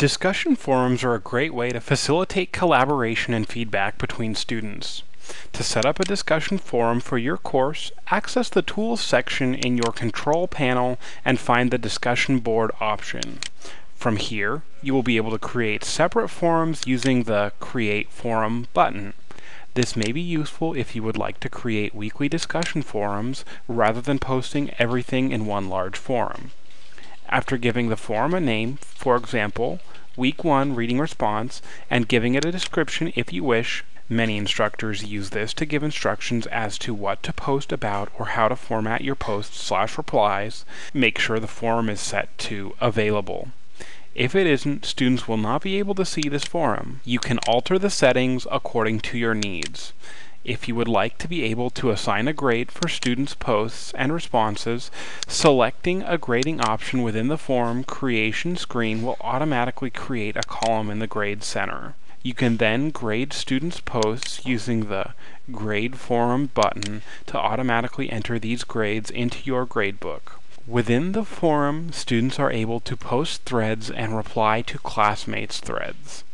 Discussion forums are a great way to facilitate collaboration and feedback between students. To set up a discussion forum for your course, access the Tools section in your control panel and find the Discussion Board option. From here, you will be able to create separate forums using the Create Forum button. This may be useful if you would like to create weekly discussion forums rather than posting everything in one large forum. After giving the forum a name, for example, Week 1 Reading Response, and giving it a description if you wish, many instructors use this to give instructions as to what to post about or how to format your posts slash replies, make sure the forum is set to Available. If it isn't, students will not be able to see this forum. You can alter the settings according to your needs. If you would like to be able to assign a grade for students' posts and responses, selecting a grading option within the form creation screen will automatically create a column in the grade center. You can then grade students' posts using the Grade Forum button to automatically enter these grades into your gradebook. Within the forum, students are able to post threads and reply to classmates' threads.